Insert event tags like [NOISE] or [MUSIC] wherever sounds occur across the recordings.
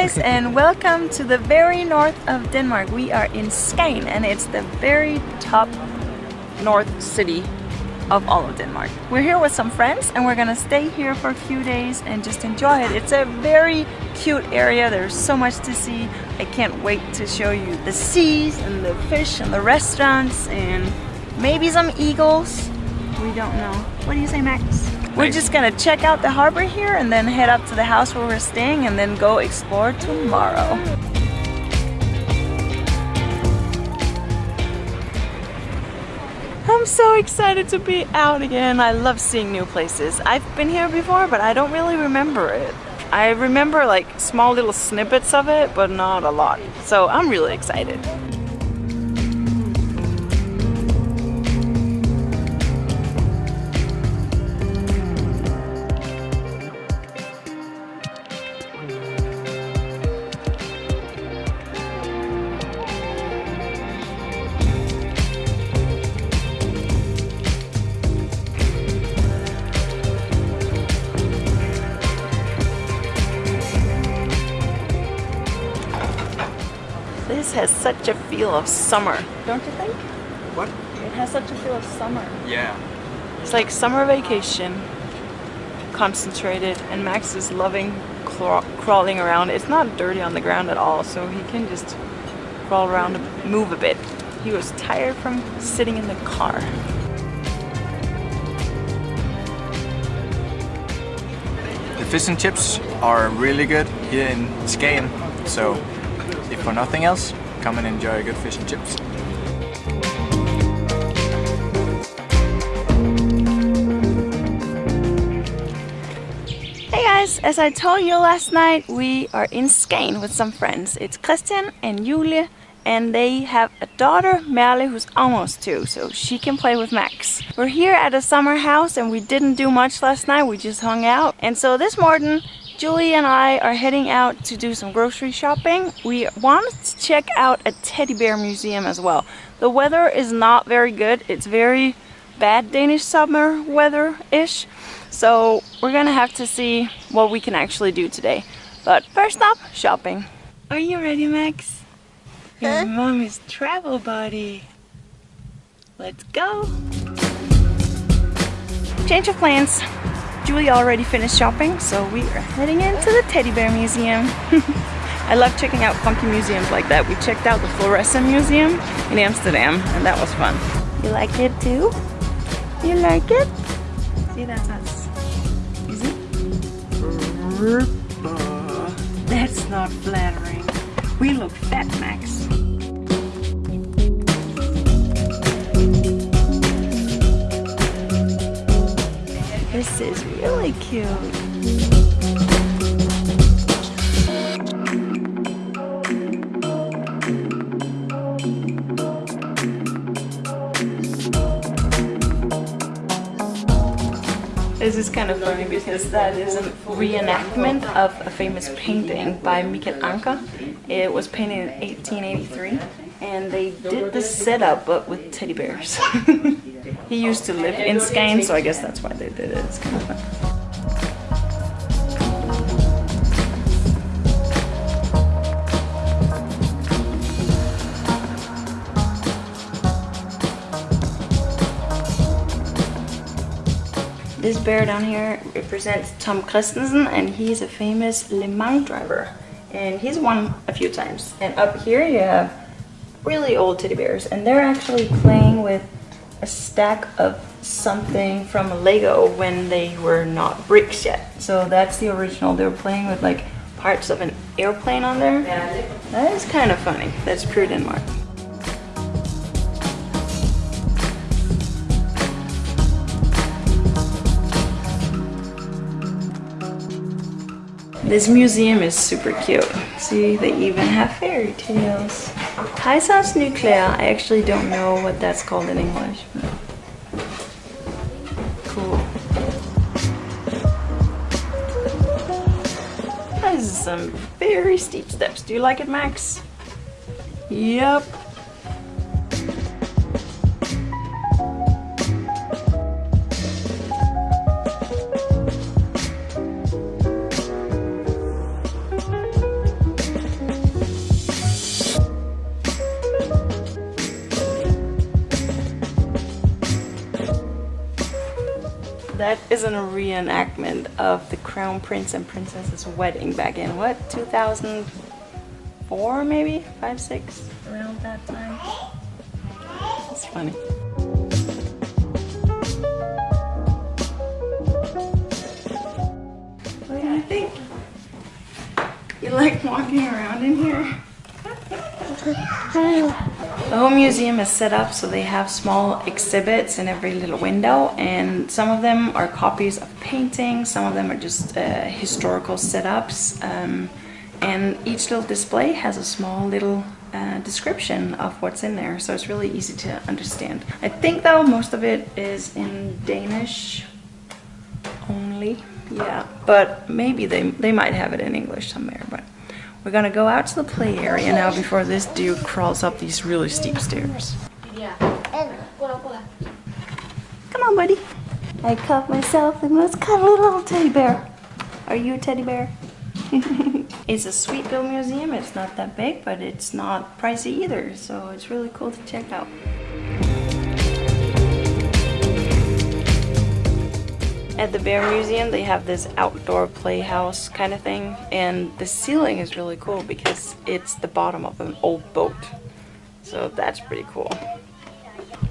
guys and welcome to the very north of Denmark. We are in Skagen and it's the very top north city of all of Denmark. We're here with some friends and we're gonna stay here for a few days and just enjoy it. It's a very cute area. There's so much to see. I can't wait to show you the seas and the fish and the restaurants and maybe some eagles. We don't know. What do you say, Max? We're just gonna check out the harbor here and then head up to the house where we're staying and then go explore tomorrow. I'm so excited to be out again. I love seeing new places. I've been here before, but I don't really remember it. I remember like small little snippets of it, but not a lot. So I'm really excited. This has such a feel of summer, don't you think? What? It has such a feel of summer. Yeah. It's like summer vacation, concentrated, and Max is loving craw crawling around. It's not dirty on the ground at all, so he can just crawl around and move a bit. He was tired from sitting in the car. The fish and chips are really good here in Skagen, so if for nothing else, come and enjoy a good fish and chips. Hey guys, as I told you last night, we are in Skagen with some friends. It's Christian and Julie, and they have a daughter, Merle, who's almost two, so she can play with Max. We're here at a summer house and we didn't do much last night, we just hung out. And so this morning, Julie and I are heading out to do some grocery shopping. We wanted to check out a teddy bear museum as well. The weather is not very good. It's very bad Danish summer weather-ish. So we're gonna have to see what we can actually do today. But first up, shopping. Are you ready, Max? Your mommy's travel buddy. Let's go. Change of plans. Julie already finished shopping, so we are heading into the teddy bear museum. [LAUGHS] I love checking out funky museums like that. We checked out the Fluorescent Museum in Amsterdam, and that was fun. You like it too? You like it? See, that's us. Is it? That's not flattering. We look fat, Max. This is really cute. This is kind of funny because that is a reenactment of a famous painting by Michael Ancher. It was painted in 1883 and they did the setup but with teddy bears. [LAUGHS] he used to live in Skagen so I guess that's why they did it. It's kind of fun. This bear down here represents Tom Kristensen and he's a famous Le Mans driver and he's won a few times. And up here you have really old teddy bears and they're actually playing with a stack of something from Lego when they were not bricks yet. So that's the original. They were playing with like parts of an airplane on there. That is kind of funny. That's pure Denmark. This museum is super cute. See, they even have fairy tales. Kejser's Nuklear, I actually don't know what that's called in English. Cool. This is some very steep steps. Do you like it, Max? Yep. Reenactment of the crown prince and princess's wedding back in what 2004 maybe? Five six? Around that time. It's funny. What do you think you like walking around in here the whole museum is set up so they have small exhibits in every little window and some of them are copies of paintings, some of them are just uh, historical setups um, and each little display has a small little uh, description of what's in there so it's really easy to understand. I think though most of it is in Danish only, yeah, but maybe they, they might have it in English somewhere. but. We're gonna go out to the play area now before this dude crawls up these really steep stairs. Come on, buddy. I caught myself the most cuddly little teddy bear. Are you a teddy bear? [LAUGHS] it's a sweet little museum. It's not that big, but it's not pricey either. So it's really cool to check out. At the Bear Museum, they have this outdoor playhouse kind of thing, and the ceiling is really cool because it's the bottom of an old boat. So that's pretty cool.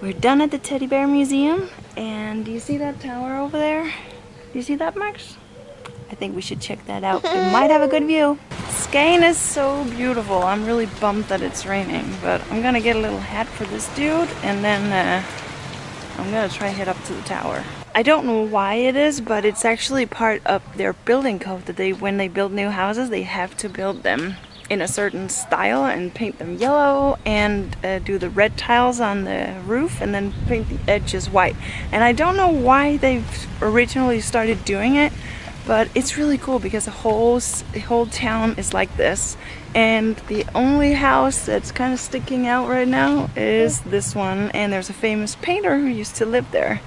We're done at the Teddy Bear Museum, and do you see that tower over there? Do you see that, Max? I think we should check that out. It [LAUGHS] might have a good view. Skagen is so beautiful. I'm really bummed that it's raining, but I'm gonna get a little hat for this dude, and then uh, I'm gonna try head up to the tower. I don't know why it is, but it's actually part of their building code that they, when they build new houses, they have to build them in a certain style and paint them yellow and uh, do the red tiles on the roof and then paint the edges white. And I don't know why they've originally started doing it, but it's really cool because the whole, the whole town is like this. And the only house that's kind of sticking out right now is this one. And there's a famous painter who used to live there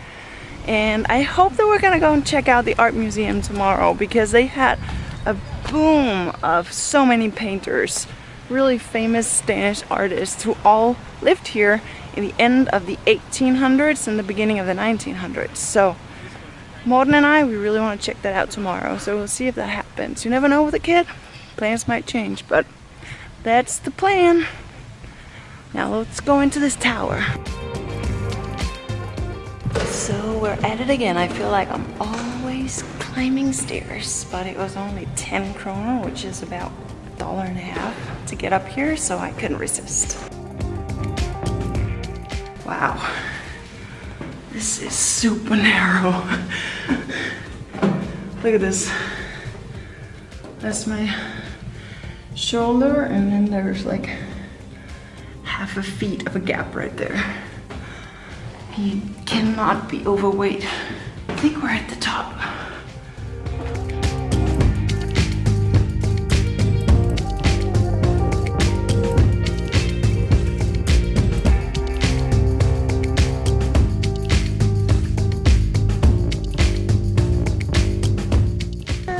and I hope that we're gonna go and check out the art museum tomorrow because they had a boom of so many painters. Really famous Danish artists who all lived here in the end of the 1800s and the beginning of the 1900s so Morten and I we really want to check that out tomorrow. So we'll see if that happens. You never know with a kid plans might change but that's the plan. Now let's go into this tower so we're at it again. I feel like I'm always climbing stairs, but it was only 10 kroner, which is about a dollar and a half to get up here, so I couldn't resist. Wow, this is super narrow. [LAUGHS] Look at this. That's my shoulder, and then there's like half a feet of a gap right there. You cannot be overweight. I think we're at the top.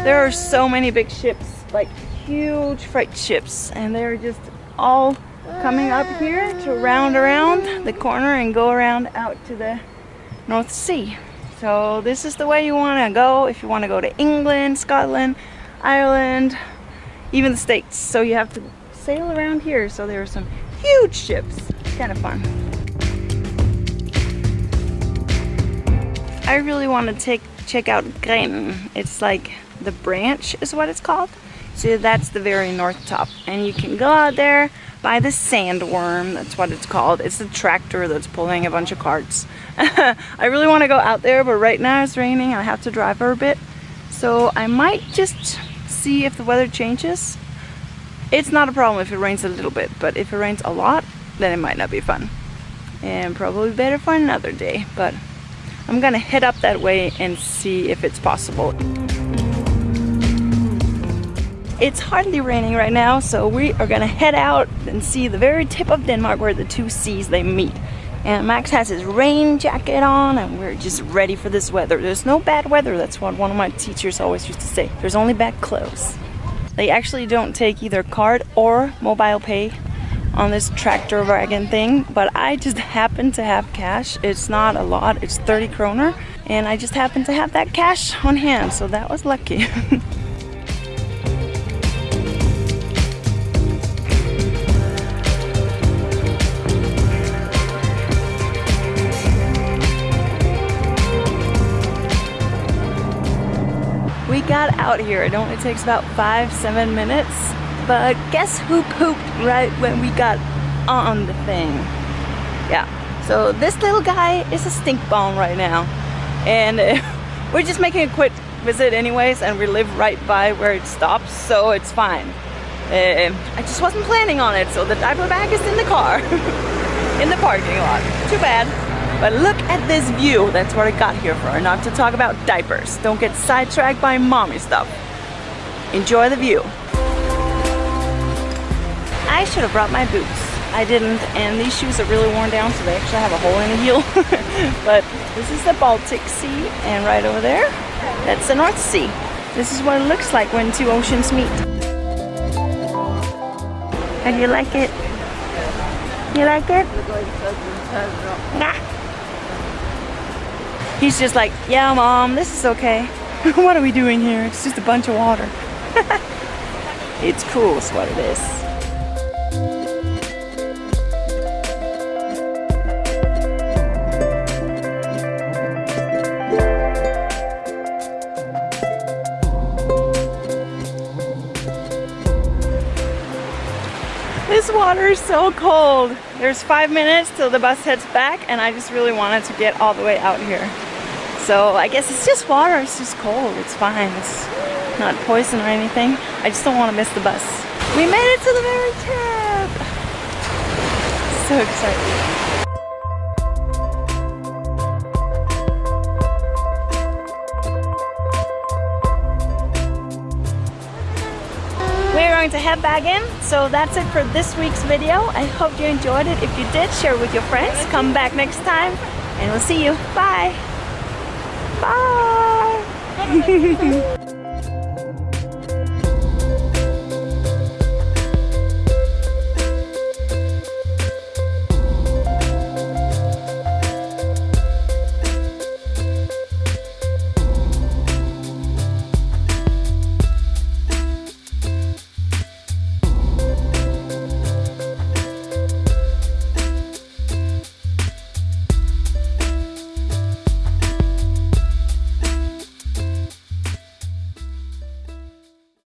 There are so many big ships, like huge freight ships, and they're just all coming up here to round around the corner and go around out to the North Sea. So this is the way you want to go if you want to go to England, Scotland, Ireland, even the States. So you have to sail around here. So there are some huge ships. Kind of fun. I really want to take check out Grenen. It's like the branch is what it's called. So that's the very north top. And you can go out there by the sandworm. That's what it's called. It's the tractor that's pulling a bunch of carts. [LAUGHS] I really want to go out there, but right now it's raining. I have to drive a bit. So I might just see if the weather changes. It's not a problem if it rains a little bit, but if it rains a lot, then it might not be fun. And probably better for another day, but I'm gonna head up that way and see if it's possible. It's hardly raining right now, so we are gonna head out and see the very tip of Denmark where the two seas they meet. And Max has his rain jacket on and we're just ready for this weather. There's no bad weather, that's what one of my teachers always used to say. There's only bad clothes. They actually don't take either card or mobile pay on this tractor wagon thing, but I just [LAUGHS] happen to have cash. It's not a lot, it's 30 kroner, and I just happen to have that cash on hand, so that was lucky. [LAUGHS] got out here. It only takes about five, seven minutes. But guess who pooped right when we got on the thing? Yeah, so this little guy is a stink bomb right now. And [LAUGHS] we're just making a quick visit anyways and we live right by where it stops, so it's fine. Uh, I just wasn't planning on it, so the diaper bag is in the car. [LAUGHS] in the parking lot. Too bad. But look at this view. That's what I got here for, not to talk about diapers. Don't get sidetracked by mommy stuff. Enjoy the view. I should have brought my boots. I didn't, and these shoes are really worn down, so they actually have a hole in the heel. [LAUGHS] but this is the Baltic Sea, and right over there, that's the North Sea. This is what it looks like when two oceans meet. How do you like it? You like it? Nah. He's just like, yeah, mom, this is okay. [LAUGHS] what are we doing here? It's just a bunch of water. [LAUGHS] it's cool is what it is. This water is so cold. There's five minutes till the bus heads back and I just really wanted to get all the way out here. So I guess it's just water, it's just cold, it's fine. It's not poison or anything. I just don't want to miss the bus. We made it to the very top! [SIGHS] So excited. We're going to head back in, so that's it for this week's video. I hope you enjoyed it. If you did, share with your friends. Come back next time, and we'll see you. Bye! Bye! [LAUGHS]